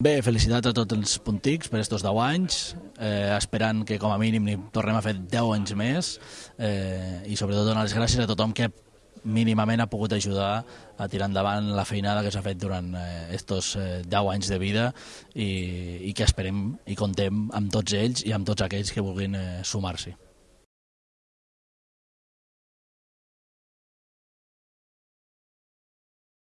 Bé, felicitats a tots els puntics per estos 10 anys, eh, esperant que com a mínim ni tornem a fer 10 anys més eh, i sobretot donar les gràcies a tothom que mínimament ha pogut ajudar a tirar endavant la feinada que s'ha fet durant eh, estos eh, 10 anys de vida i, i que esperem i contem amb tots ells i amb tots aquells que vulguin eh, sumar-s'hi.